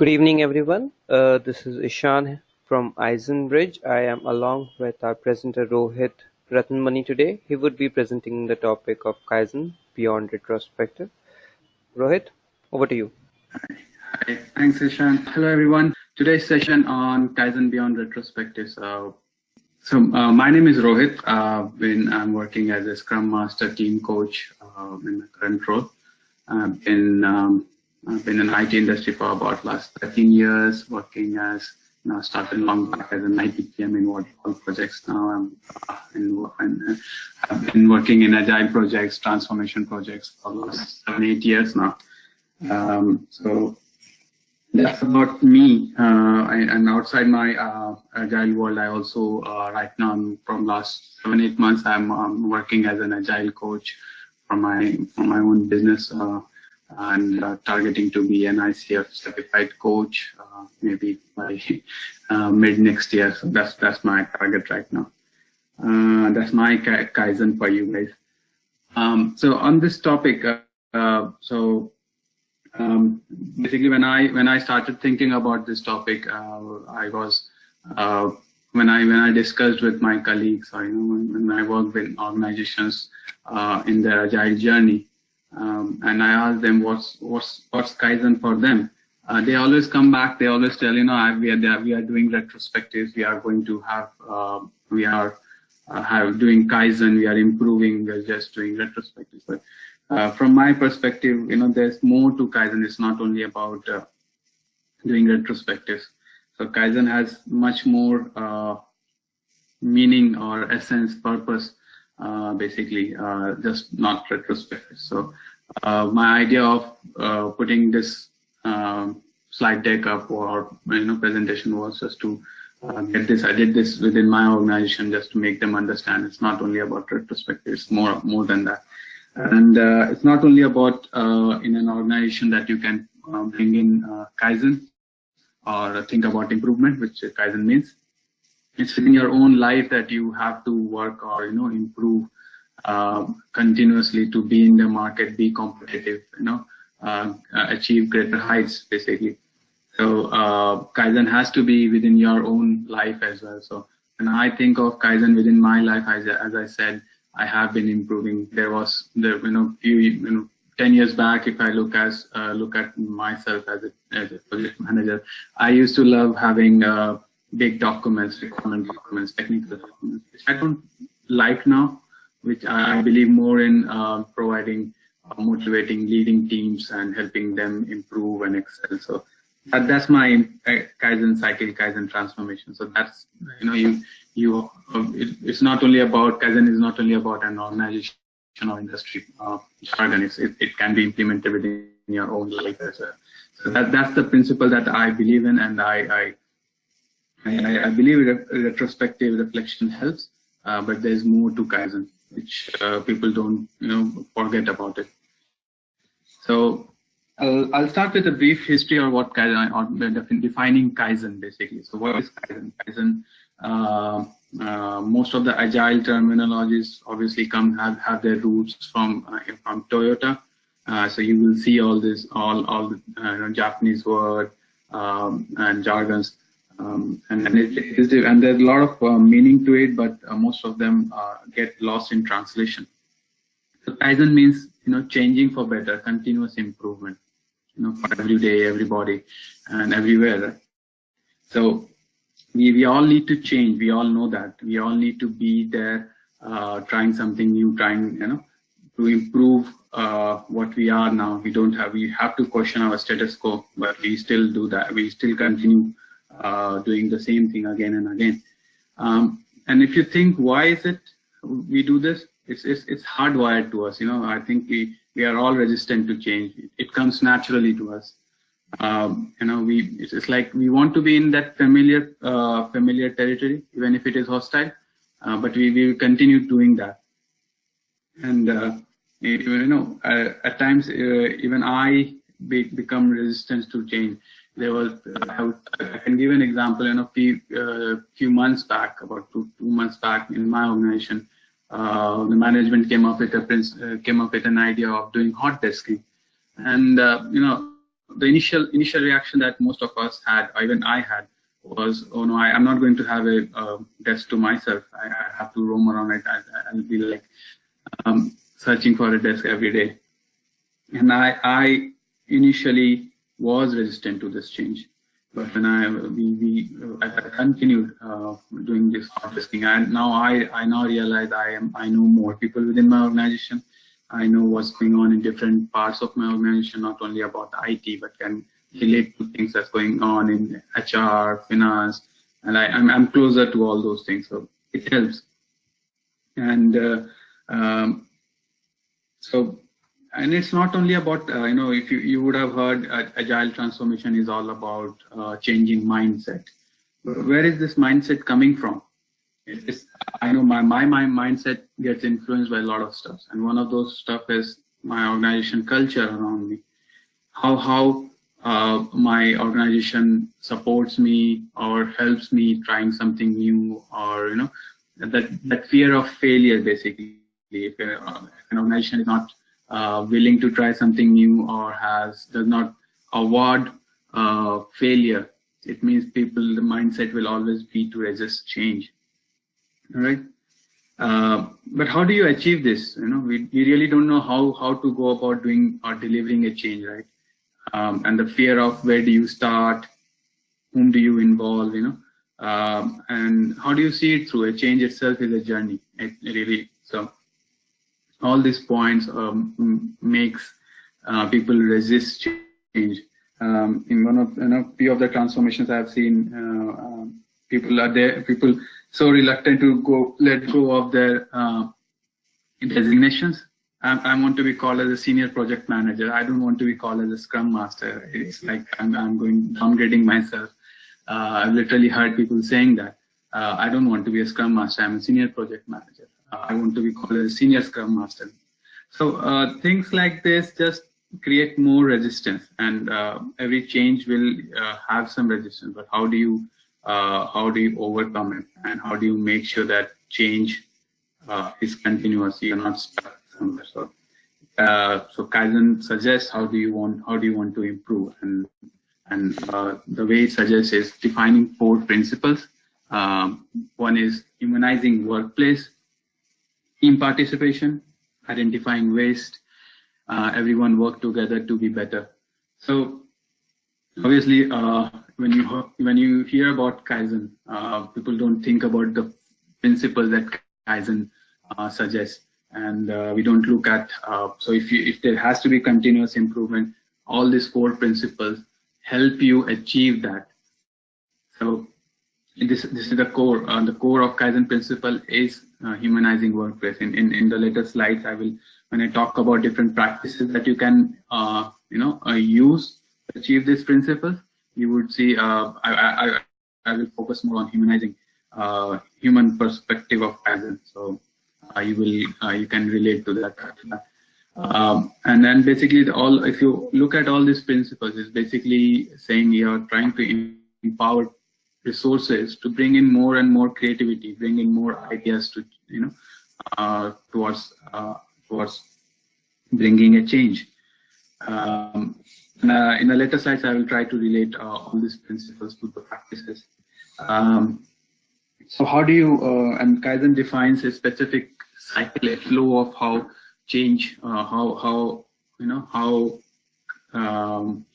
Good evening, everyone. Uh, this is Ishan from Eisenbridge. I am along with our presenter Rohit Ratnamani today. He would be presenting the topic of Kaizen beyond retrospective. Rohit, over to you. Hi, thanks Ishan. Hello everyone. Today's session on Kaizen beyond retrospective. So, so uh, my name is Rohit. Uh, I'm working as a Scrum Master team coach uh, in my current role. Been um, I've been in the IT industry for about last 13 years, working as you know, started long back as an IT PM in waterfall projects. Now I'm uh, in, and I've been working in agile projects, transformation projects for the last seven, eight years now. Um, so that's about me. Uh, I, and outside my uh, agile world, I also uh, right now from last seven, eight months, I'm um, working as an agile coach for my for my own business. And uh, targeting to be an ICF certified coach, uh, maybe by uh, mid next year. So that's that's my target right now. Uh, that's my kaizen for you guys. Um, so on this topic, uh, uh, so um, basically when I when I started thinking about this topic, I was when I when I discussed with my colleagues, or you know when, when I work with organizations in their agile journey um, and I ask them what's what's what's Kaizen for them. Uh, they always come back. They always tell you know we are we are doing retrospectives. We are going to have uh, we are uh, have doing Kaizen. We are improving. We are just doing retrospectives. But uh, from my perspective, you know, there's more to Kaizen. It's not only about uh, doing retrospectives. So Kaizen has much more uh, meaning or essence, purpose basically, uh, just not retrospective. So uh, my idea of putting this um, slide deck up or you know presentation was just to uh, get this. I did this within my organization just to make them understand it's not only about retrospective, it's more more than that. And uh, it's not only about uh, in an organization that you can bring in Kaizen or think about improvement, which Kaizen means it's within your own life that you have to work or you know improve uh, continuously to be in the market, be competitive, you know, uh, achieve greater heights basically. So uh, Kaizen has to be within your own life as well. So when I think of Kaizen within my life, as, as I said, I have been improving. There was there you know few you know 10 years back, if I look as uh, look at myself as a, as a project manager, I used to love having uh, big documents, requirement documents, technical documents, which I don't like now, which I, believe more in uh, providing, uh, motivating, leading teams and helping them improve and excel. So that, that's my uh, Kaizen cycle, Kaizen transformation. So that's, you know, you, you, uh, it, it's not only about, Kaizen is not only about an organization or industry uh, jargon, it, it can be implemented within your own life as well. So that, that's the principle that I believe in and I, I I, I believe retrospective reflection helps, uh, but there's more to Kaizen, which uh, people don't, you know, forget about it. So I'll, I'll start with a brief history of what Kaizen, or defining Kaizen basically. So what is Kaizen? Kaizen, uh, uh, most of the agile terminologies obviously come have, have their roots from uh, from Toyota. Uh, so you will see all this, all all the Japanese word um, and jargons. Um, and, and, it, and there's a lot of uh, meaning to it, but uh, most of them uh, get lost in translation. So Kaizen means, you know, changing for better, continuous improvement, you know, for every day, everybody, and everywhere. So we, we all need to change. We all know that. We all need to be there, uh, trying something new, trying, you know, to improve uh, what we are now. We don't have, we have to question our status quo, but we still do that. We still continue uh, doing the same thing again and again. Um, and if you think, why is it we do this? It's, it's, it's hardwired to us. You know, I think we, we are all resistant to change. It, comes naturally to us. Um, you know, we it's, it's, like we want to be in that familiar uh, familiar territory, even if it is hostile. Uh, but we we continue doing that. And uh, you know, uh, at times uh, even I be, become resistant to change there was uh, I can give an example in a few uh, few months back about two, two months back in my organization uh, the management came up with a uh, came up with an idea of doing hot desking and uh, you know the initial initial reaction that most of us had, even I had, was, oh no, I, am not going to have a, desk to myself. I, I, have to roam around it. I, will be like um, searching for a desk every day. And I, I initially was resistant to this change. But when I we, we I continued uh, doing this desking, and now I I now realize I am I know more people within my organization. I know what's going on in different parts of my organization, not only about IT, but can relate to things that's going on in HR, finance, and I, I'm, I'm closer to all those things, so it helps. And uh, um, so, and it's not only about uh, you know if you you would have heard uh, agile transformation is all about uh, changing mindset. Where is this mindset coming from? It's, I know my, my my mindset gets influenced by a lot of stuff, and one of those stuff is my organization culture around me. How how uh, my organization supports me or helps me trying something new or you know that that fear of failure basically if an organization is not uh, willing to try something new or has does not award uh, failure it means people the mindset will always be to resist change all right uh, but how do you achieve this you know we, we really don't know how how to go about doing or delivering a change right um, and the fear of where do you start, whom do you involve, you know, um, and how do you see it through? A change itself is a journey. It, really so. All these points um, makes uh, people resist change. Um, in one of you know few of the transformations I've seen, uh, um, people are there. People so reluctant to go let go of their uh, designations I, I want to be called as a senior project manager. I don't want to be called as a scrum master. It's like I'm, I'm going downgrading myself. Uh, I've literally heard people saying that. Uh, I don't want to be a scrum master. I'm a senior project manager. Uh, I want to be called a senior scrum master. So uh, things like this just create more resistance and uh, every change will uh, have some resistance, but how do you how do you overcome it and how do you make sure that change is continuous? You're not stuck so, uh, so Kaizen suggests how do you want how do you want to improve, and and uh, the way it suggests is defining four principles. Um, one is humanizing workplace, team participation, identifying waste, uh, everyone work together to be better. So obviously, uh, when you when you hear about Kaizen, uh, people don't think about the principles that Kaizen uh, suggests and uh, we don't look at uh, so if you if there has to be continuous improvement all these four principles help you achieve that so this this is the core uh, the core of kaizen principle is uh, humanizing workplace in, in in the later slides i will when i talk about different practices that you can uh, you know uh, use achieve these principles you would see I, I i will focus more on humanizing human perspective of kaizen so uh, you will uh, you can relate to that. Um, and then basically the all if you look at all these principles is basically saying you're trying to empower resources to bring in more and more creativity, bring in more ideas to you know uh, towards uh, towards bringing a change. Um, uh, in the later slides, I will try to relate uh, all these principles to the practices. Um, so how do you, uh, and Kaizen defines a specific cycle, a flow of how change, uh, how, how, you know, how, um,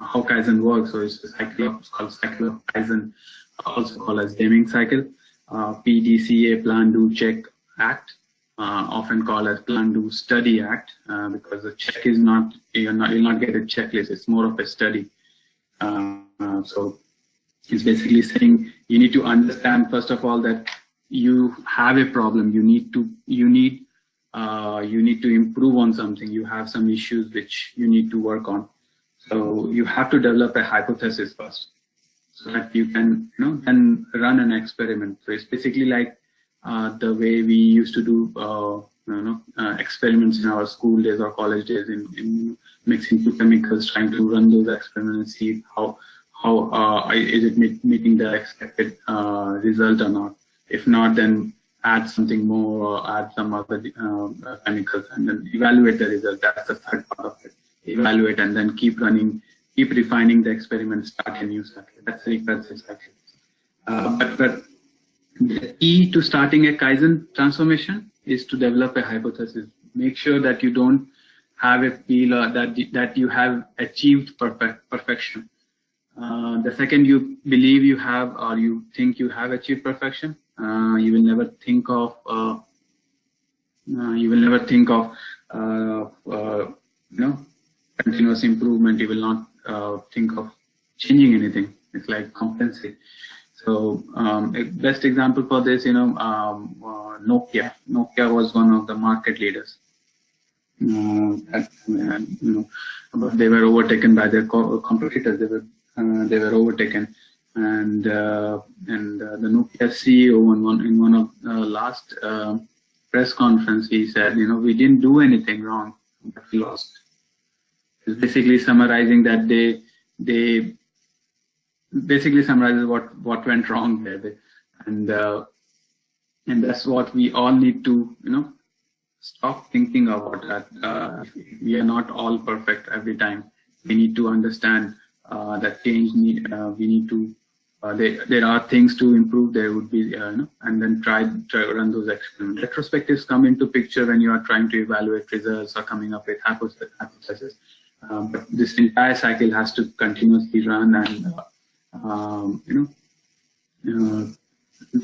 how Kaizen works. So it's a cycle it's called cycle of Kaizen, also called as Deming cycle. Uh, PDCA, Plan, Do, Check, Act, uh, often called as Plan, Do, Study Act, uh, because the check is not, you're not, you'll not get a checklist. It's more of a study. Uh, uh, so it's basically saying you need to understand first of all that you have a problem you need to you need uh, you need to improve on something you have some issues which you need to work on so you have to develop a hypothesis first so that you can you know then run an experiment so it's basically like uh, the way we used to do uh, you know uh, experiments in our school days or college days in, in mixing two chemicals trying to run those experiments and see how how uh, is it meeting the expected uh, result or not. If not, then add something more or add some other uh, chemicals and then evaluate the result. That's the third part of it. Evaluate and then keep running keep refining the experiment, start a new cycle. That's the recursive cycle. Uh, but, but the key to starting a Kaizen transformation is to develop a hypothesis. Make sure that you don't have a feel or that that you have achieved perfect perfection. Uh, the second you believe you have or you think you have achieved perfection, uh, you will never think of uh, uh you will never think of uh, uh, you know continuous improvement. You will not think of changing anything. It's like compensate. So um, best example for this, you know, um, Nokia. Nokia was one of the market leaders uh, you know, they were overtaken by their co competitors. They were uh, they were overtaken, and uh, and the Nokia CEO in one in one of last press conference he said, you know, we didn't do anything wrong, but we lost. It's basically summarizing that they they basically summarizes what what went wrong there, and uh, and that's what we all need to you know stop thinking about that. Uh, we are not all perfect every time. We need to understand uh, that change need. Uh, we need to. Uh, there, there are things to improve. There would be, uh, you know, and then try try run those experiments. Retrospectives come into picture when you are trying to evaluate results or coming up with hypotheses. Um, but this entire cycle has to continuously run, and uh, um, you know,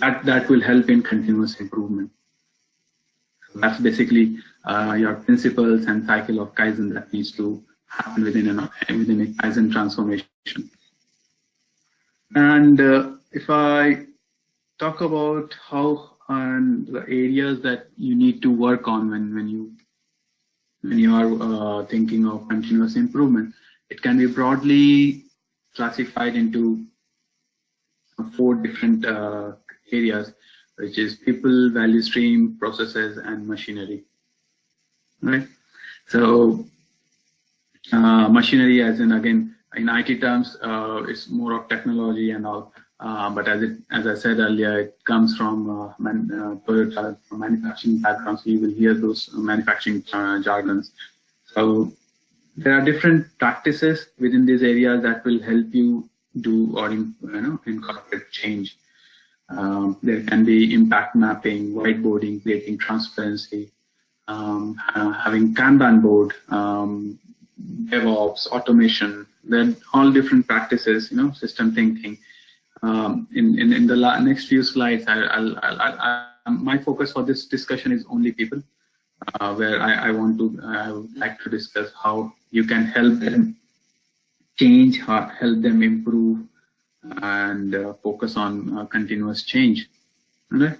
that that will help in continuous improvement. That's basically uh, your principles and cycle of Kaizen that needs to happen within, an, within a Kaizen transformation. And uh, if I talk about how and the areas that you need to work on when, when you when you are uh, thinking of continuous improvement, it can be broadly classified into four different uh, areas which is people, value stream, processes, and machinery. Right. So uh, machinery, as in again in IT terms, uh, it's more of technology and all. Uh, but as it, as I said earlier, it comes from uh, man, uh, Toyota, manufacturing background, so you will hear those manufacturing uh, jargons. So there are different practices within these areas that will help you do or you know incorporate change. Um, there can be impact mapping, whiteboarding, creating transparency, um, uh, having Kanban board, um, DevOps, automation. Then all different practices, you know, system thinking. Um, in, in, in the next few slides, I, I'll, I'll, I'll, my focus for this discussion is only people, uh, where I, I want to, I would like to discuss how you can help them change, help them improve, and uh, focus on uh, continuous change. Okay.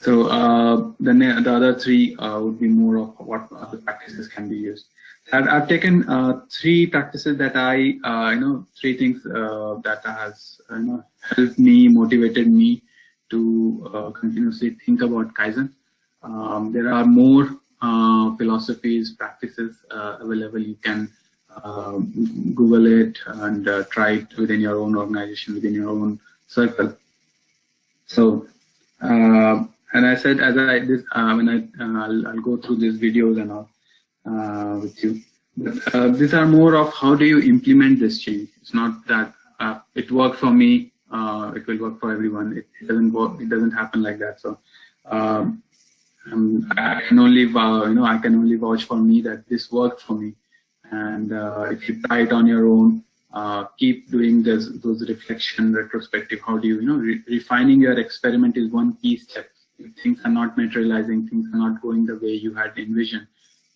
So uh, the the other three would be more of what other practices can be used. I've, I've taken three practices that I you know three things that has you know helped me, motivated me to continuously think about Kaizen. Um, there are more uh, philosophies, practices uh, available. You can um, Google it and uh, try it within your own organization, within your own circle. So, uh, and I said, as I this uh, when I I'll, I'll, go through these videos and all with you. But these are more of how do you implement this change. It's not that it worked for me. it will work for everyone. It, it, doesn't work. It doesn't happen like that. So. Um, um, I can only, uh, you know, I can only vouch for me that this worked for me. And uh, if you try it on your own, uh, keep doing this, those reflection, retrospective. How do you, you know, re refining your experiment is one key step. If things are not materializing, things are not going the way you had envisioned.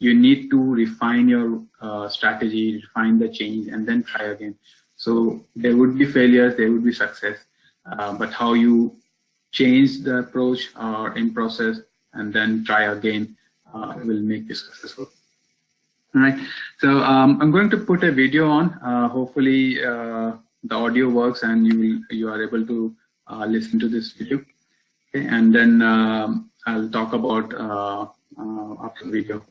You need to refine your uh, strategy, refine the change, and then try again. So there would be failures, there would be success, uh, but how you change the approach or in process and then try again uh, will make you successful. All right. So um, I'm going to put a video on. Uh, hopefully uh, the audio works and you will, you are able to uh, listen to this video. Okay. And then um, I'll talk about uh, uh, after the video.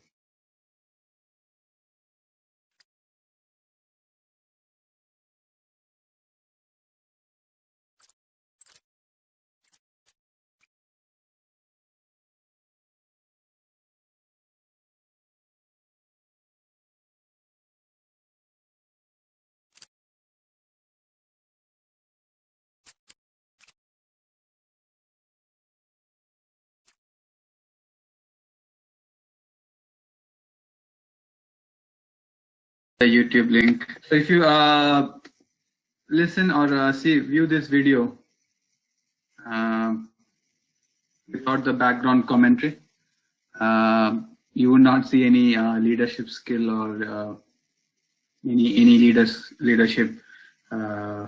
The YouTube link. So if you uh, listen or uh, see, view this video um, without the background commentary, uh, you would not see any uh, leadership skill or uh, any any leaders leadership. Uh,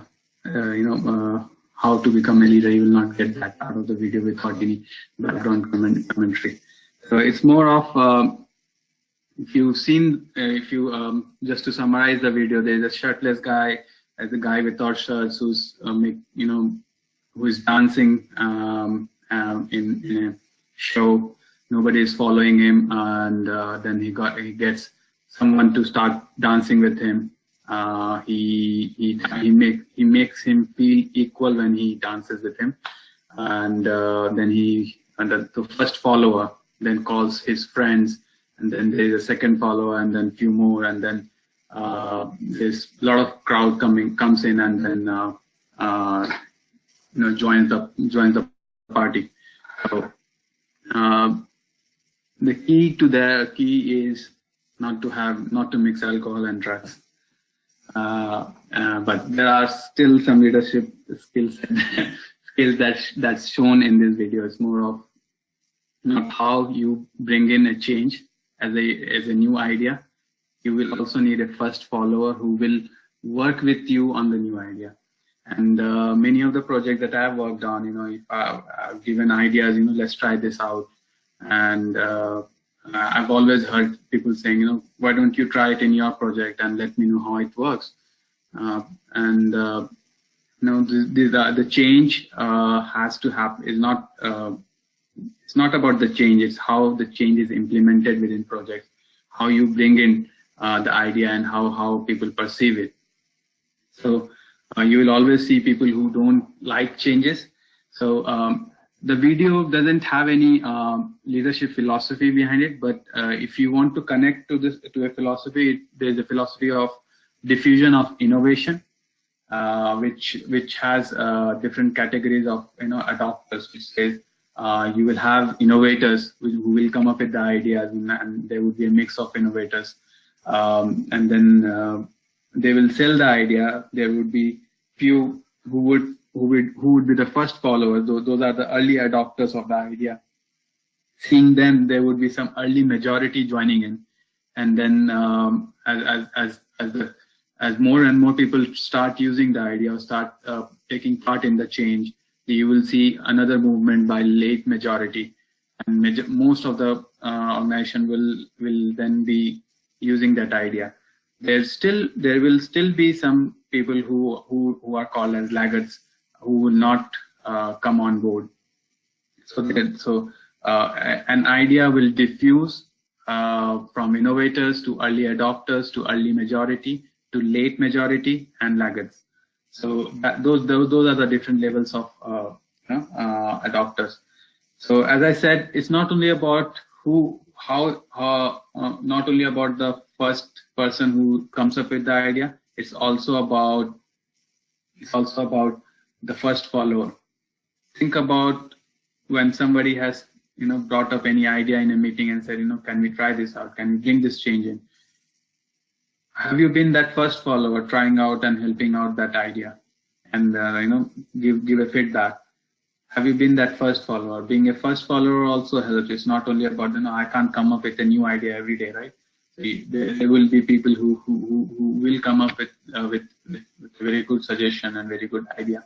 you know how to become a leader. You will not get that out of the video without any background comment commentary. So it's more of um, if you've seen, uh, if you um, just to summarize the video, there's a shirtless guy, as a guy without shirts who's uh, you know who is dancing um, um, in, in, a show. Nobody is following him, and uh, then he got he gets someone to start dancing with him. Uh, he he he make he makes him feel equal when he dances with him, and uh, then he and the, the first follower then calls his friends and then there's a second follower and then few more and then uh, there's a lot of crowd coming comes in and then uh, uh, you know joins the joins the party. So uh, the key to the key is not to have not to mix alcohol and drugs. Uh, uh, but there are still some leadership skills skills that that's shown in this video it's more of not how you bring in a change as a as a new idea. You will also need a first follower who will work with you on the new idea. And uh, many of the projects that i've worked on you know if I, have given ideas you know let's try this out. And uh, i've always heard people saying you know why don't you try it in your project and let me know how it works? Uh, and uh, you know the, the, the change uh, has to happen is not uh, it's not about the change, it's how the change is implemented within projects, how you bring in uh, the idea and how, how people perceive it. So uh, you will always see people who don't like changes. So um, the video doesn't have any um, leadership philosophy behind it, but uh, if you want to connect to this to a philosophy, there's a philosophy of diffusion of innovation, uh, which which has uh, different categories of you know adopters, which says uh, you will have innovators who will come up with the ideas and, there would be a mix of innovators. Um, and then uh, they will sell the idea. There would be few who would who would who would be the first followers. Those, those are the early adopters of the idea. Seeing them there would be some early majority joining in. And then um, as, as as as the as more and more people start using the idea or start uh, taking part in the change you will see another movement by late majority. And major, most of the uh, organization will will then be using that idea. There's still there will still be some people who who, who are called as laggards who will not uh, come on board. So that, so uh, an idea will diffuse uh, from innovators to early adopters to early majority to late majority and laggards so that, those, those those are the different levels of uh, uh, adopters. So as I said, it's not only about who, how, uh, not only about the first person who comes up with the idea. It's also about it's also about the first follower. Think about when somebody has you know brought up any idea in a meeting and said, you know, can we try this out? Can we bring this change in? Have you been that first follower trying out and helping out that idea? And uh, you know give give a feedback. Have you been that first follower? Being a first follower also helps. It's not only about you know i can't come up with a new idea every day right? There, will be people who who, who will come up with, uh, with, with very good suggestion and very good idea.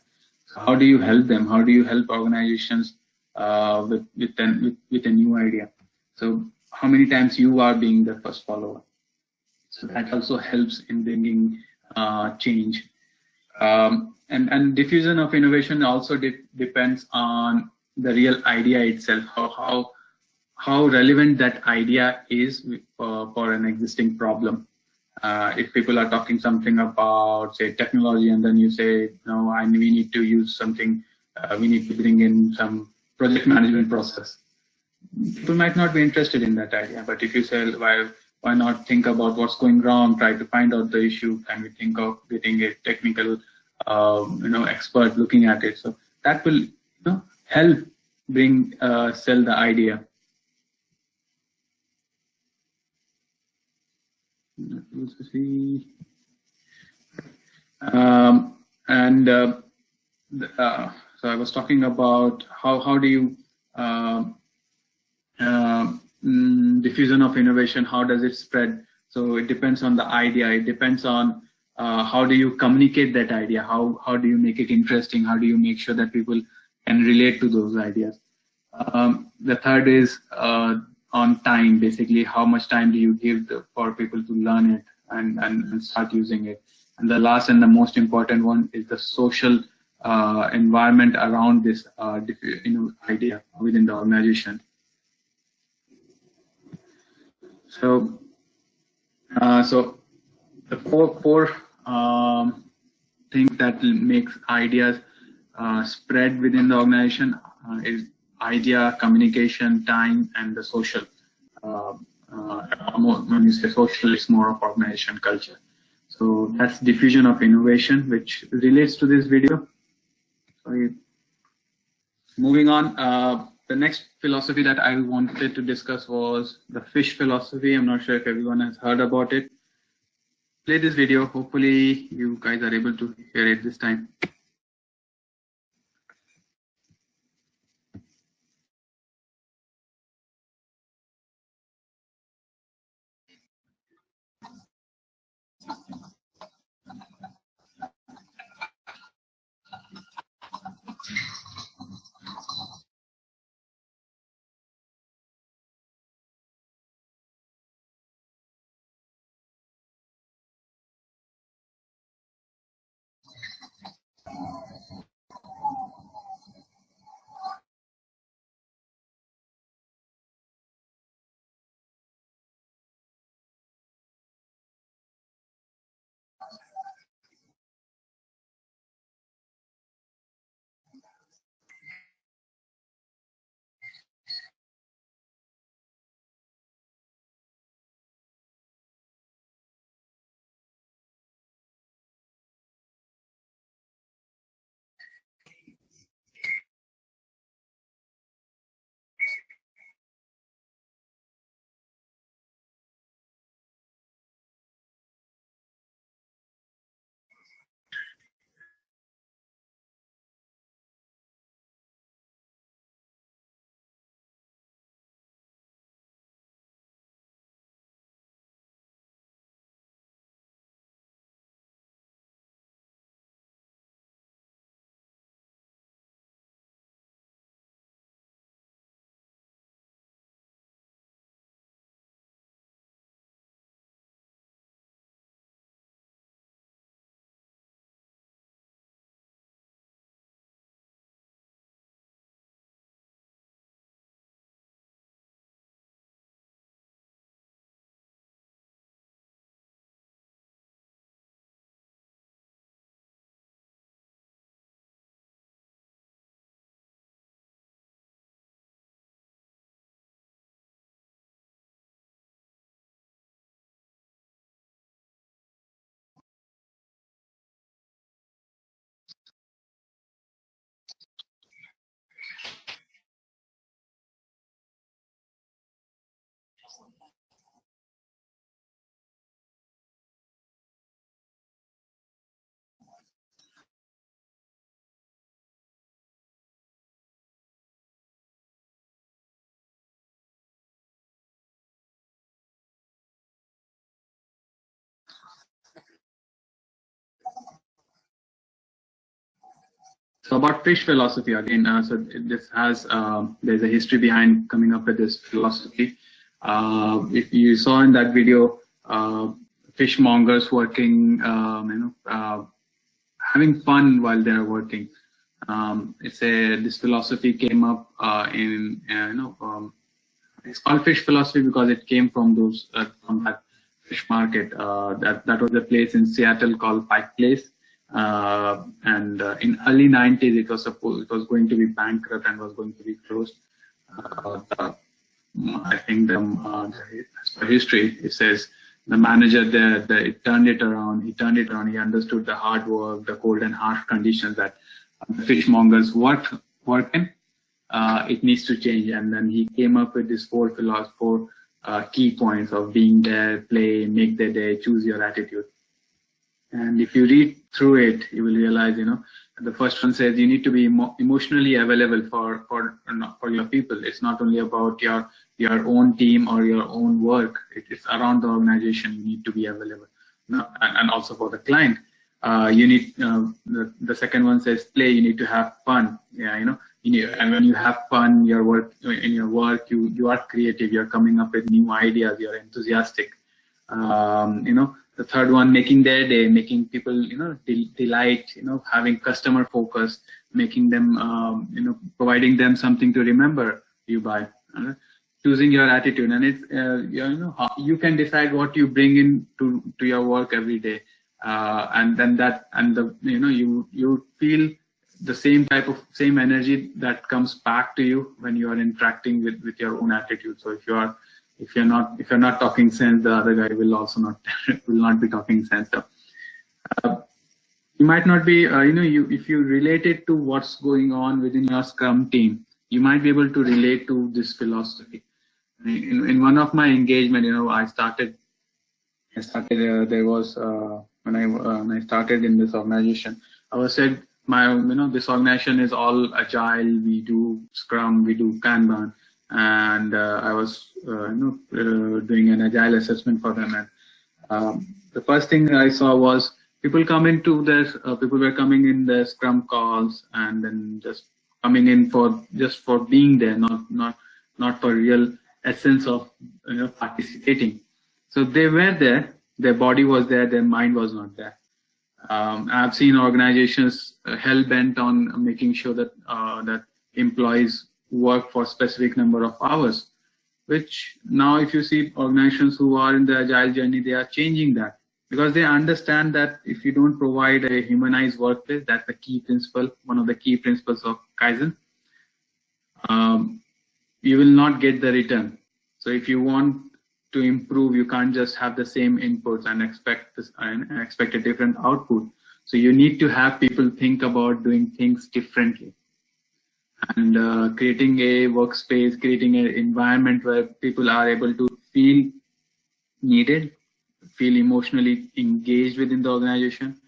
So how do you help them? How do you help organizations uh, with with, an, with with a new idea? So how many times you are being the first follower so that also helps in bringing uh, change. Um, and, and diffusion of innovation also de depends on the real idea itself, how, how, how relevant that idea is for, for an existing problem. Uh, if people are talking something about, say, technology, and then you say, no, I, we need to use something, uh, we need to bring in some project management process. People might not be interested in that idea, but if you say, well, why not think about what's going wrong, try to find out the issue, can we think of getting a technical, uh, you know, expert looking at it. So that will, you know, help bring, uh, sell the idea. Um, and uh, uh, so I was talking about how how do you um, uh, mm, diffusion of innovation? How does it spread? So it depends on the idea. It depends on uh, how do you communicate that idea? How how do you make it interesting? How do you make sure that people can relate to those ideas? Um, the third is uh, on time. Basically, how much time do you give the, for people to learn it and, and, and start using it? And the last and the most important one is the social uh, environment around this uh, you know, idea within the organization. So, uh, so the four four um, things that makes ideas uh, spread within the organization uh, is idea, communication, time, and the social. Uh, when you say social, it's more of organization culture. So that's diffusion of innovation, which relates to this video. Sorry. Moving on, uh, the next philosophy that I wanted to discuss was the fish philosophy. I'm not sure if everyone has heard about it. Play this video. Hopefully you guys are able to hear it this time. So about fish philosophy again. Uh, so this has um, there's a history behind coming up with this philosophy. Uh, if you saw in that video, uh, fishmongers working, um, you know, uh, having fun while they're working. Um, it's a this philosophy came up uh, in uh, you know um, it's called fish philosophy because it came from those from that fish market. that that was a place in Seattle called Pike Place. Uh, and uh, in early 90s, it was supposed it was going to be bankrupt and was going to be closed. Uh, the, I think the, as per history, it says the manager there, the, it turned it around. He turned it around. He understood the hard work, the cold and harsh conditions that the fishmongers work work in. Uh, it needs to change, and then he came up with this four philosophy, four uh, key points of being there, play, make the day, choose your attitude. And if you read through it, you will realize, you know, the first one says you need to be emo emotionally available for for for your people. It's not only about your your own team or your own work. It is around the organization. You need to be available, and, and also for the client. Uh, you need uh, the, the second one says play. You need to have fun. Yeah, you know, you need, and when you have fun, your work in your work, you you are creative. You're coming up with new ideas. You're enthusiastic. Um, you know, the third one making their day making people you know delight you know having customer focus making them um, you know providing them something to remember you by uh, choosing your attitude. And it's uh, you know you can decide what you bring in to to your work every day. Uh, and then that and the you know you you feel the same type of same energy that comes back to you when you are interacting with with your own attitude. So if you are if you're not if you're not talking sense, the other guy will also not will not be talking sense. So, uh, you might not be uh, you know you if you relate it to what's going on within your Scrum team, you might be able to relate to this philosophy. In, in one of my engagement, you know, I started I started uh, there was uh, when I uh, when I started in this organization, I was said my you know this organization is all agile. We do Scrum, we do Kanban and uh, I was uh, you know uh, doing an agile assessment for them. And um, the first thing I saw was people come into this. people were coming in the Scrum calls and then just coming in for just for being there, not not not for real essence of you know participating. So they were there, their body was there, their mind was not there. Um, I've seen organizations hell bent on making sure that uh, that employees work for specific number of hours which now if you see organizations who are in the agile journey they are changing that because they understand that if you don't provide a humanized workplace that's the key principle one of the key principles of kaizen um, you will not get the return. So if you want to improve you can't just have the same inputs and expect this and expect a different output. So you need to have people think about doing things differently and uh, creating a workspace, creating an environment where people are able to feel needed, feel emotionally engaged within the organization,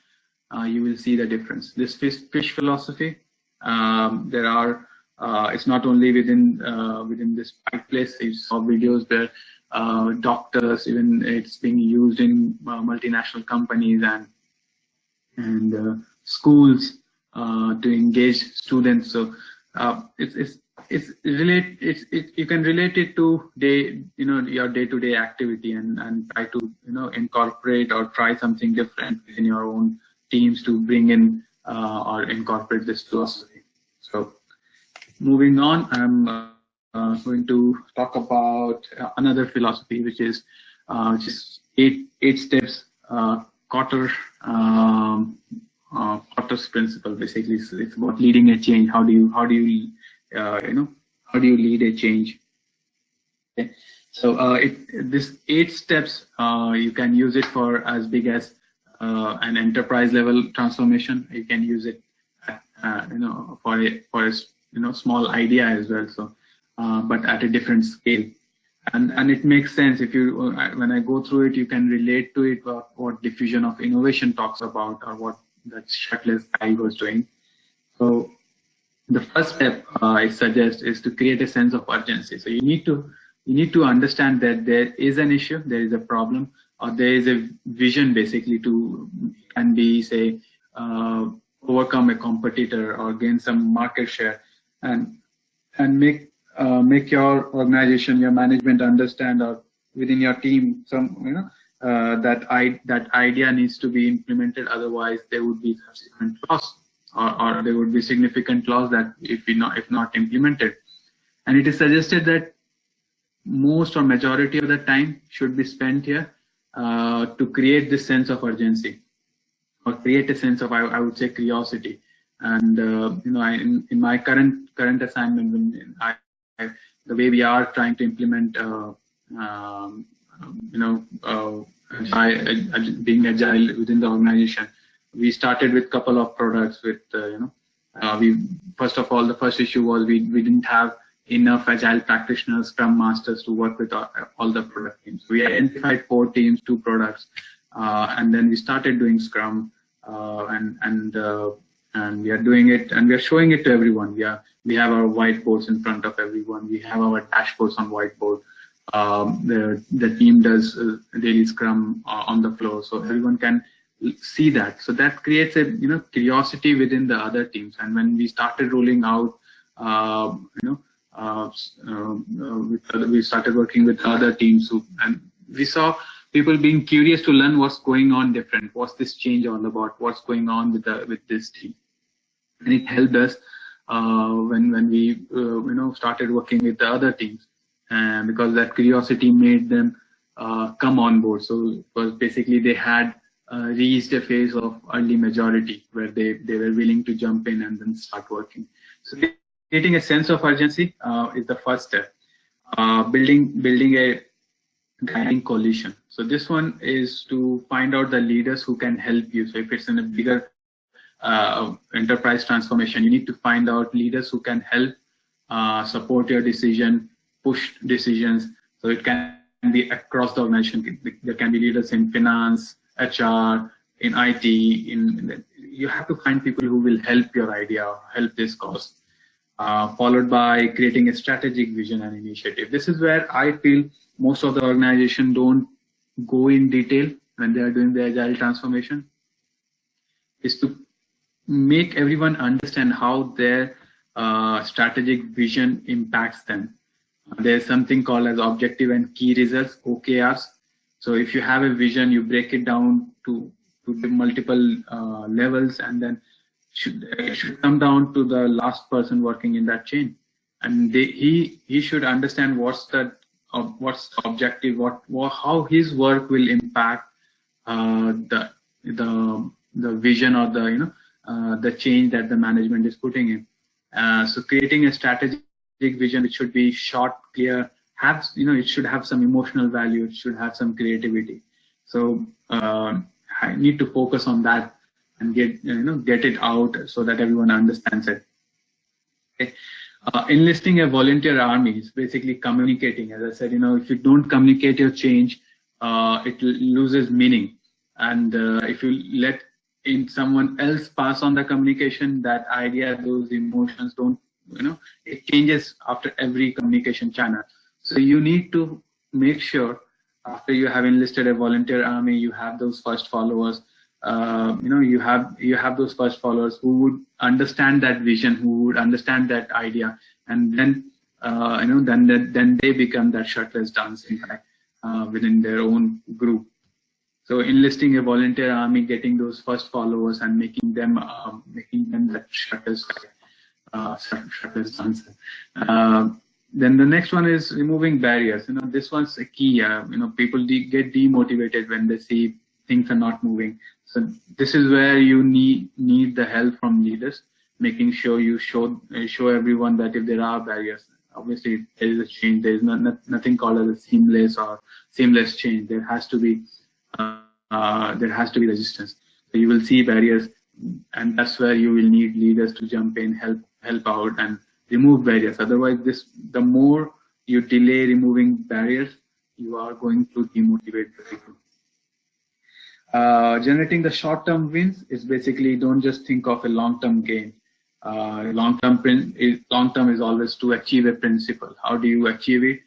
uh, you will see the difference. This fish, fish philosophy, um, there are, uh, it's not only within uh, within this place. You saw videos where uh, doctors, even it's being used in uh, multinational companies and and schools to engage students. So uh, it's it's it's relate it's it, you can relate it to day you know your day-to-day activity and and try to you know incorporate or try something different in your own teams to bring in uh, or incorporate this philosophy so moving on i'm uh, uh going to talk about another philosophy which is uh, which is eight eight steps uh, Kotter um, uh, principle. Basically, it's, about leading a change. How do you how do you uh, you know how do you lead a change? Okay. So uh, it, this eight steps uh, you can use it for as big as uh, an enterprise level transformation. You can use it uh, you know for a for a you know small idea as well. So but at a different scale and and it makes sense if you when I go through it, you can relate to it what, what diffusion of innovation talks about or what that shirtless guy was doing. So the first step uh, I suggest is to create a sense of urgency. So you need to you need to understand that there is an issue, there is a problem, or there is a vision basically to and be say uh, overcome a competitor or gain some market share, and and make uh, make your organization, your management understand or within your team some you know uh, that I, that idea needs to be implemented. Otherwise, there would be subsequent loss, or, or there would be significant loss that if we not if not implemented. And it is suggested that most or majority of the time should be spent here uh, to create this sense of urgency, or create a sense of I, I would say curiosity. And uh, you know, I, in, in my current current assignment, I, I, the way we are trying to implement uh, um, you know, uh, being agile within the organization. We started with a couple of products with, uh, you know, uh, we first of all, the first issue was we, we didn't have enough agile practitioners, scrum masters to work with all, all the product teams. We identified four teams, two products, uh, and then we started doing scrum uh, and and uh, and we are doing it and we are showing it to everyone. We are we have our whiteboards in front of everyone. We have our dashboards on whiteboard. Um, the the team does uh, daily scrum uh, on the floor, so everyone can see that. So that creates a you know curiosity within the other teams. And when we started rolling out, uh, you know, uh, uh, we started working with other teams who, and we saw people being curious to learn what's going on different. What's this change all about? What's going on with the with this team? And it helped us uh, when when we you know started working with the other teams, and because that curiosity made them uh, come on board. So was basically they had uh, reached a phase of early majority where they, they were willing to jump in and then start working. So creating a sense of urgency uh, is the first step. Uh, building building a guiding coalition. So this one is to find out the leaders who can help you. So if it's in a bigger uh, enterprise transformation, you need to find out leaders who can help uh, support your decision, push decisions. So it can be across the organization. There can be leaders in finance, HR, in IT, in, in you have to find people who will help your idea, help this cause. Uh, followed by creating a strategic vision and initiative. This is where I feel most of the organization don't go in detail when they are doing the agile transformation is to make everyone understand how their uh, strategic vision impacts them. There's something called as objective and key results, OKRs, so if you have a vision, you break it down to, to the multiple uh, levels and then should, it should come down to the last person working in that chain. And they, he, he should understand what's the, uh, what's the objective, what, what, how his work will impact uh, the, the, the vision or the, you know, uh, the change that the management is putting in. Uh, so creating a strategic vision, it should be short, clear, have you know it should have some emotional value it should have some creativity. So uh, i need to focus on that and get you know get it out so that everyone understands it. Okay. Uh, enlisting a volunteer army is basically communicating. As i said you know if you don't communicate your change uh, it loses meaning. And uh, if you let in someone else pass on the communication that idea those emotions don't you know it changes after every communication channel so you need to make sure after you have enlisted a volunteer army, you have those first followers. Uh, you know, you have you have those first followers who would understand that vision, who would understand that idea, and then uh, you know, then then they become that shirtless dancing guy uh, within their own group. So enlisting a volunteer army, getting those first followers, and making them uh, making them that shirtless guy, uh, dancer. Uh, then the next one is removing barriers. You know, this one's a key. Uh, you know, people de get demotivated when they see things are not moving. So this is where you need need the help from leaders, making sure you show show everyone that if there are barriers, obviously there is a change. There is not, not, nothing called as a seamless or seamless change. There has to be uh, uh, there has to be resistance. So you will see barriers, and that's where you will need leaders to jump in, help help out, and remove barriers. Otherwise, this the more you delay removing barriers, you are going to demotivate people. Uh, generating the short-term wins is basically don't just think of a long-term gain. Uh, long-term is long-term is always to achieve a principle. How do you achieve it?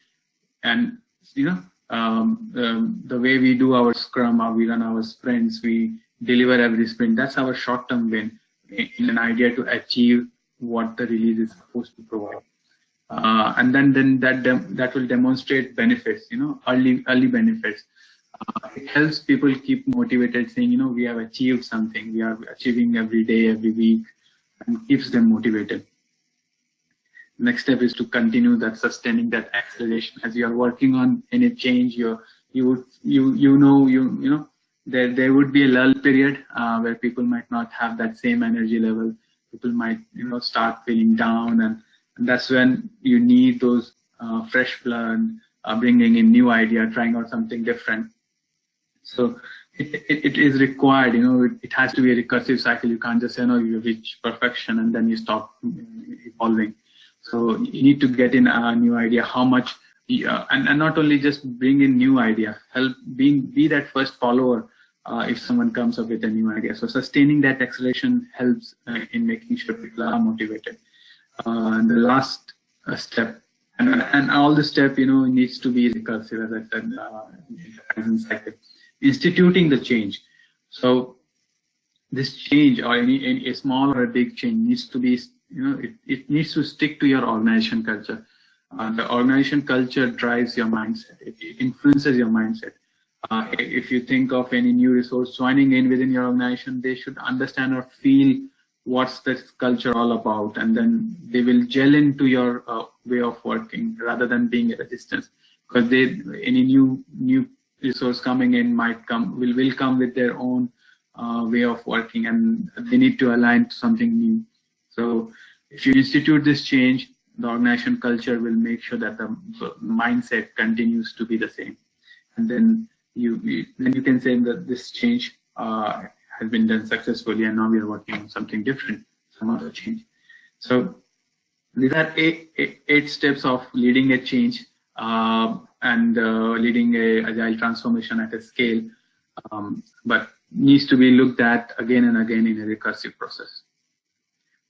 And you know um, um, the way we do our Scrum, how we run our sprints, we deliver every sprint. That's our short-term win in an idea to achieve what the release is supposed to provide. Uh, and then then that that will demonstrate benefits, you know, early early benefits. Uh, it helps people keep motivated, saying, you know, we have achieved something, we are achieving every day, every week, and keeps them motivated. Next step is to continue that sustaining that acceleration as you are working on any change. You you you you know you you know there there would be a lull period uh, where people might not have that same energy level people might you know start feeling down and, and that's when you need those uh, fresh blood uh, bringing in new idea trying out something different. So it, it, it is required you know it, it, has to be a recursive cycle. You can't just say no you reach perfection and then you stop evolving. So you need to get in a new idea how much, uh, and, and not only just bring in new idea, help being be that first follower uh, if someone comes up with a new idea. So sustaining that acceleration helps uh, in making sure people are motivated. Uh, and the last uh, step, and, and all the step, you know, needs to be recursive, as I said, uh. Instituting the change. So this change or any, any a small or a big change needs to be, you know, it, it needs to stick to your organization culture. Uh, the organization culture drives your mindset. It, it influences your mindset. Uh, if you think of any new resource joining in within your organization, they should understand or feel what's this culture all about, and then they will gel into your uh, way of working rather than being at a resistance. Because they any new new resource coming in might come will will come with their own uh, way of working, and they need to align to something new. So if you institute this change, the organization culture will make sure that the mindset continues to be the same, and then you, you then you can say that this change uh, has been done successfully and now we are working on something different, some other change. So these are eight, eight, eight steps of leading a change uh, and uh, leading a agile transformation at a scale, um, but needs to be looked at again and again in a recursive process.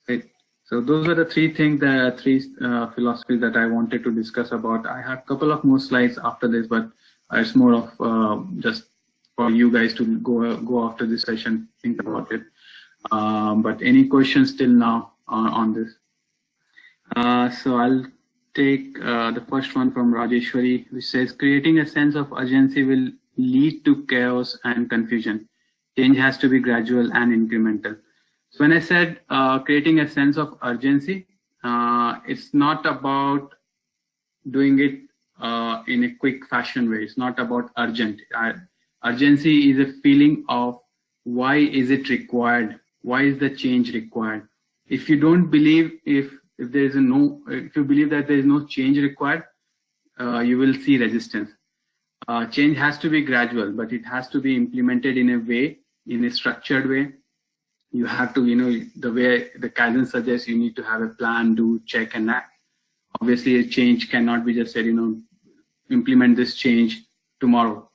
Right. So those are the three things, the three uh, philosophies that I wanted to discuss about. I have a couple of more slides after this, but it's more of uh, just for you guys to go go after this session, think about it. Um, but any questions till now on, on this? Uh, so I'll take uh, the first one from Rajeshwari, which says creating a sense of urgency will lead to chaos and confusion. Change has to be gradual and incremental. So when I said uh, creating a sense of urgency, uh, it's not about doing it uh, in a quick fashion way. It's not about urgent. Uh, urgency is a feeling of why is it required? Why is the change required? If you don't believe if if there is a no, if you believe that there is no change required, uh, you will see resistance. Uh, change has to be gradual, but it has to be implemented in a way, in a structured way. You have to, you know, the way the Kaizen suggests, you need to have a plan, do, check, and act obviously a change cannot be just said, you know, implement this change tomorrow.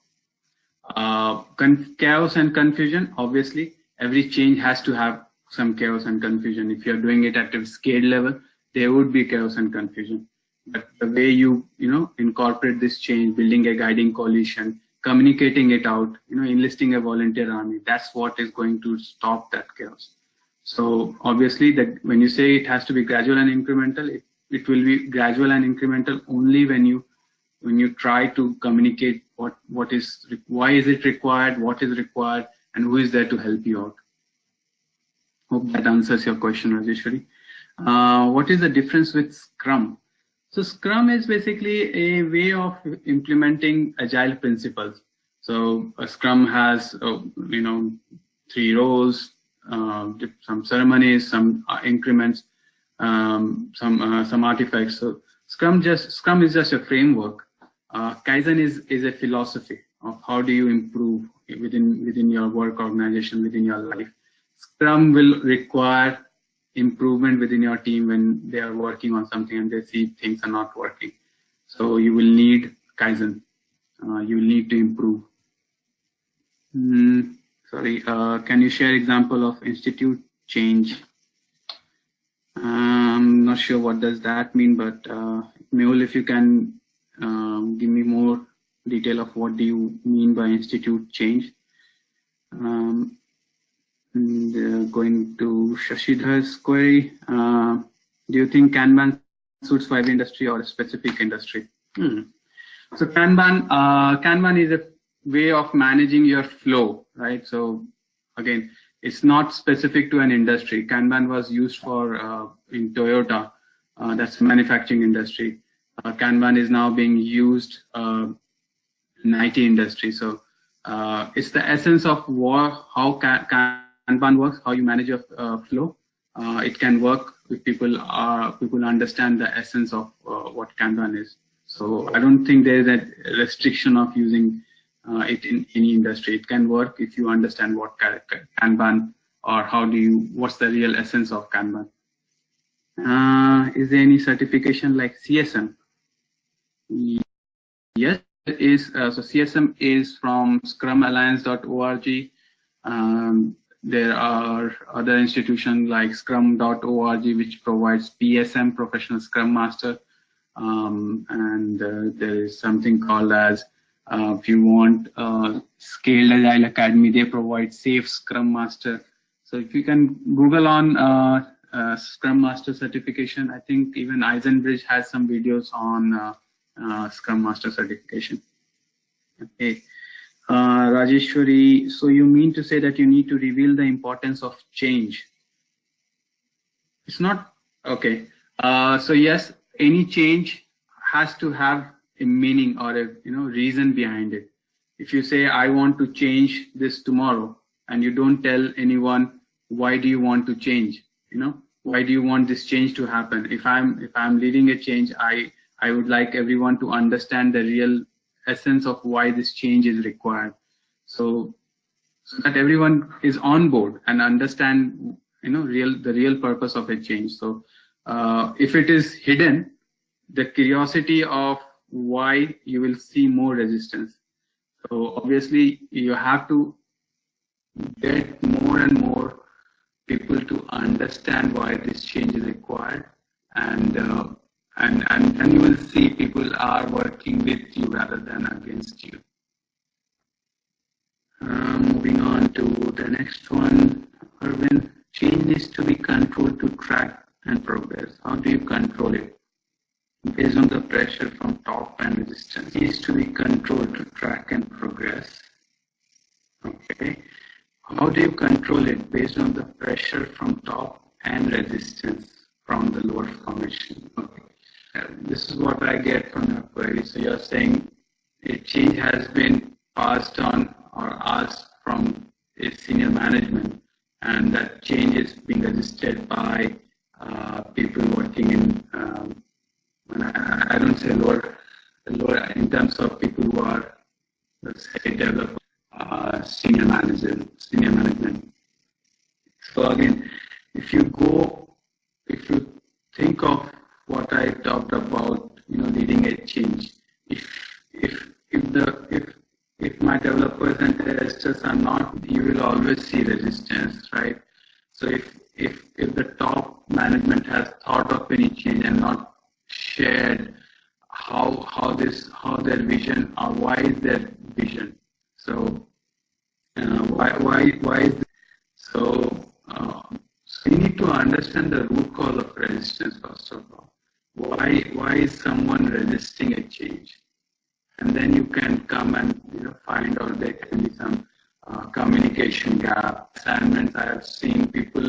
Uh, chaos and confusion, obviously, every change has to have some chaos and confusion. If you're doing it at a scale level, there would be chaos and confusion. But the way you, you know, incorporate this change, building a guiding coalition, communicating it out, you know, enlisting a volunteer army, that's what is going to stop that chaos. So obviously that when you say it has to be gradual and incremental, it it will be gradual and incremental only when you when you try to communicate what what is why is it required what is required and who is there to help you out. Hope that answers your question rajeshwari uh, what is the difference with scrum? So scrum is basically a way of implementing agile principles. So a scrum has uh, you know three roles uh, some ceremonies some uh, increments um, some uh, some artifacts. So Scrum just Scrum is just a framework. Uh, Kaizen is is a philosophy of how do you improve within within your work organization within your life. Scrum will require improvement within your team when they are working on something and they see things are not working. So you will need Kaizen. Uh, you will need to improve. Mm, sorry, uh, can you share example of institute change I'm not sure what does that mean, but uh, Mehul, if you can um, give me more detail of what do you mean by institute change. Um, and, uh, going to Shashidhar's query, uh, do you think Kanban suits for every industry or a specific industry? Hmm. So Kanban, uh, Kanban is a way of managing your flow, right? So again, it's not specific to an industry. Kanban was used for uh, in Toyota, uh, that's manufacturing industry. Uh, Kanban is now being used uh, in IT industry. So uh, it's the essence of what, how Kanban works, how you manage your uh, flow. it can work if people are people understand the essence of what Kanban is. So I don't think there is a restriction of using uh, it in any industry. It can work if you understand what Kanban or how do you, what's the real essence of Kanban. Uh, is there any certification like CSM? Yes, it is. Uh, so CSM is from scrumalliance.org. Um, there are other institutions like scrum.org, which provides PSM, Professional Scrum Master. Um, and uh, there is something called as, uh, if you want uh, Scaled Agile Academy, they provide SAFe Scrum Master. So if you can Google on uh, uh, Scrum Master certification, I think even iZenBridge has some videos on uh, uh, Scrum Master certification. Okay. Rajeshwari, so you mean to say that you need to reveal the importance of change? It's not, okay. So yes, any change has to have a meaning or a you know reason behind it. If you say, I want to change this tomorrow, and you don't tell anyone, why do you want to change? You know, why do you want this change to happen? If I'm if I'm leading a change, I I would like everyone to understand the real essence of why this change is required. So, so that everyone is on board and understand, you know, real the real purpose of a change. So, uh, if it is hidden, the curiosity of why you will see more resistance. So obviously you have to get more and more people to understand why this change is required and uh, and, and, and you will see people are working with you rather than against you. Uh, moving on to the next one, Arvind, change needs to be controlled to track and progress. How do you control it? Based on the pressure from top and resistance, needs to be controlled to track and progress. Okay. How do you control it based on the pressure from top and resistance from the lower formation? Okay this is what I get from your query. So you're saying a change has been passed on or asked from a senior management, and that change is being registered by uh, people working in, um, I, don't say lower, lower in terms of people who are, let's say, developers, uh, senior managers, senior management. So again, if you go, if you think of what I talked about, you know, leading edge change. If if if the if if my developers and testers are not, you will always see resistance, right? So if if if the top management has thought of any change and not shared how how this how their vision or why is their vision, so uh, why why why is this? so uh, so you need to understand the root cause of resistance first of all. Why why is someone resisting a change? And then you can come and you know find out there can be some uh, communication gap assignments i have seen people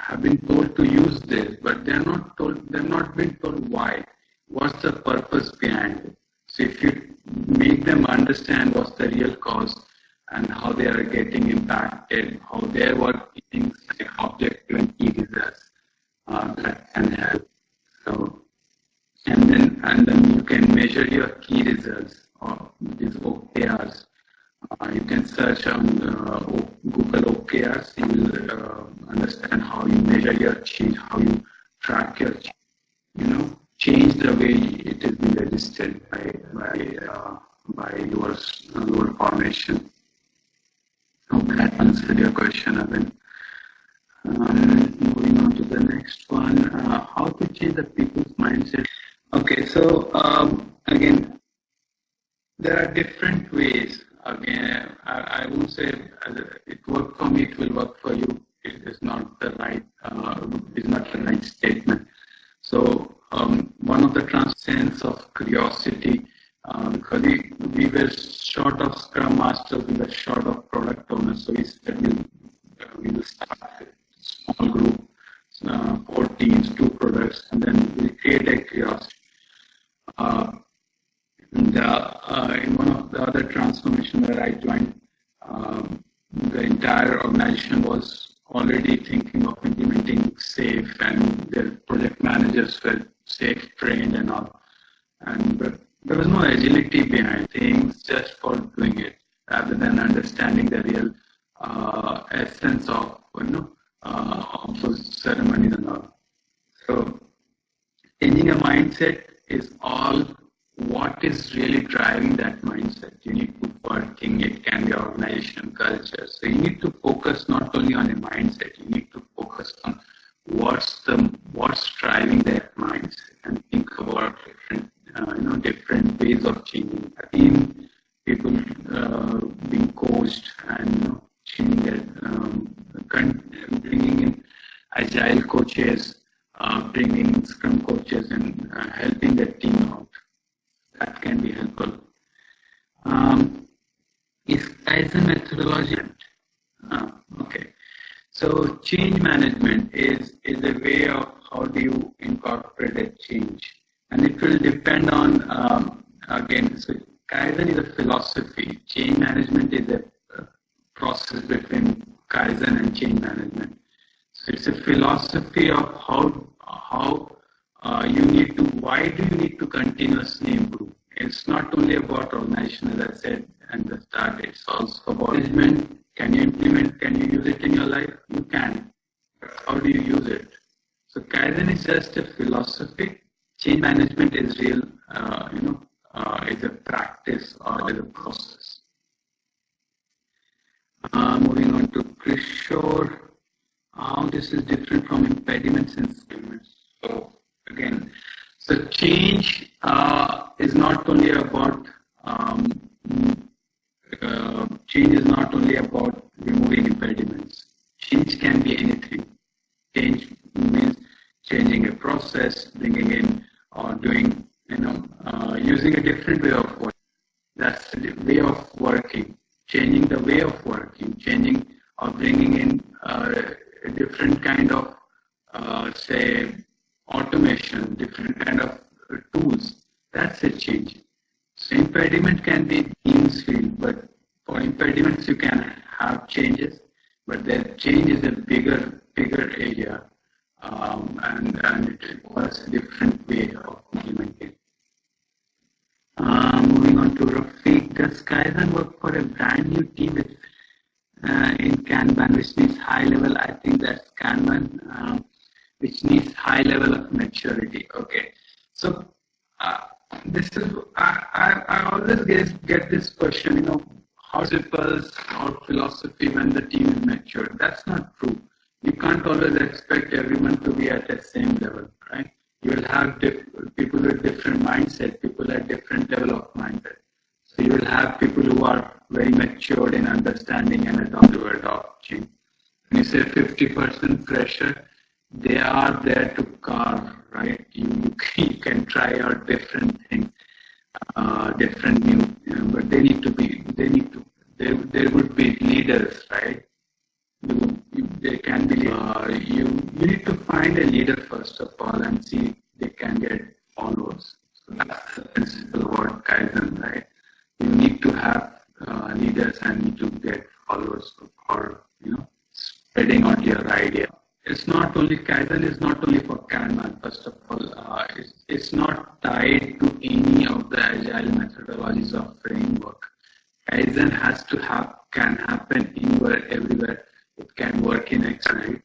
have been told to use this but they're not told they're not been told why. What's the purpose behind it? So if you make them understand what's the real cause and how they are getting impacted how their work things like objective and key results uh, that can help. So, and then and then you can measure your key results or these OKRs. Uh, you can search on uh, Google OKRs. You will uh, understand how you measure your change, how you track your, change, you know, change the way it is being registered by by uh, by your your formation. Hope that answered your question, Evan. Um, moving on to the next one, uh, how to change the people's mindset. Okay, so um, again, there are different ways. Again, I, I won't say it worked for me, it will work for you. It is not the right, uh, is not the right statement. So um, one of the transcends of curiosity, uh, because we, we were short of Scrum Masters, we were short of product owners, so we said we, will start small group, uh, four teams, two products, and then we create a kiosk. Uh, and, uh, in one of the other transformation where I joined, um, the entire organization was already thinking of implementing SAFe, and their project managers were SAFe trained and all. And but there was no agility behind things just for doing it, rather than understanding the real uh, essence of you know uh, of those ceremonies and all. So changing a mindset is all what is really driving that mindset. You need to working, it can be organization culture. So you need to focus not only on a mindset, you need to focus on what's the what's driving that mindset and think about different uh, you know different ways of changing a team, people uh, being coached and you know, changing um, bringing in agile coaches, uh, bringing scrum coaches and uh, helping the team out that can be helpful. Um, is Kaizen methodology? Uh, okay. So change management is, is a way of how do you incorporate a change. And it will depend on, um, again, so Kaizen is a philosophy. Change management is a, a process between Kaizen and change management. So it's a philosophy of how, how uh, you need to, why do you need to continuously improve? It's not only about organization, as I said and the start, it's also about management. Can you implement, can you use it in your life? You can. How do you use it? So Kaizen is just a philosophy. Change management is real, uh, you know, uh, is a practice or is a process. Uh, moving on to Kishore, how this is different from impediments and. So. So change uh, is not only about um, uh, change is not only about removing impediments. Change can be anything. Change means changing a process, bringing in or doing, you know, uh, using a different way of working. That's the way of working. Changing the way of working, changing or bringing in uh, a different kind of, uh, say, automation, different kind of uh, tools. That's a change. So impediment can be means field, but for impediments you can have changes, but that change is a bigger, bigger area, um, and, and it requires a different way of implementing. Uh, moving on to Rafiq, does Kaizen work for a brand new team with, uh, in Kanban, which needs high level? I think that's Kanban. Um, which needs high level of maturity. Okay, so uh, this is I, I, I always get, get this question, you know, how principles or philosophy when the team is mature. That's not true. You can't always expect everyone to be at the same level, right? You will have people with different mindset, people at different level of mindset. So you will have people who are very matured in understanding and adopt to adopt change. When you say 50% pressure, they are there to carve, right? You, you can try out different things, uh, different new, you know, but they need to be, they need to, there, there would be leaders, right? You, you, they can be, uh, you, you need to find a leader first of all and see they can get followers. So that's the principle about Kaizen, right? You need to have uh, leaders and need to get followers or, you know, spreading out your idea it's not only Kaizen is not only for Kanban, first of all. Uh, it's, it's not tied to any of the agile methodologies or framework. Kaizen has to have can happen anywhere, everywhere. It can work in Excel.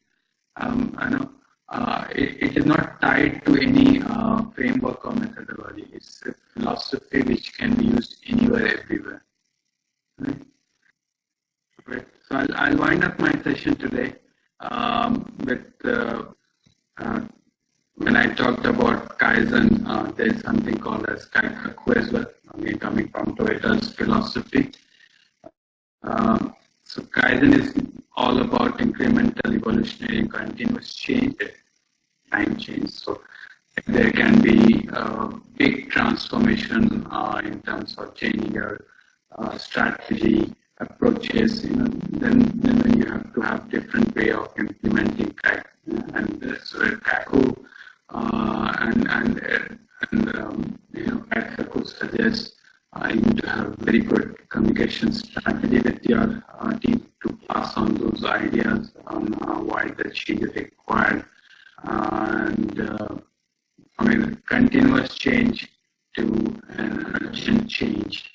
Um, I know uh, it, it is not tied to any uh, framework or methodology. It's a philosophy which can be used anywhere, everywhere. Right? right. So I'll, I'll wind up my session today um, with uh, uh, when I talked about Kaizen, uh, there's something called as Kaikaku as well, again coming from Toyota's philosophy. Um, so Kaizen is all about incremental, evolutionary, continuous change, time change. So there can be a big transformation uh, in terms of changing your uh, strategy, approaches, you know, then, then you have to have different way of implementing CAC and so Kaku uh, and and and um, you know Kaku suggests uh, you need to have very good communication strategy with your uh, team to pass on those ideas on uh, why the change is required and uh, I mean continuous change to urgent change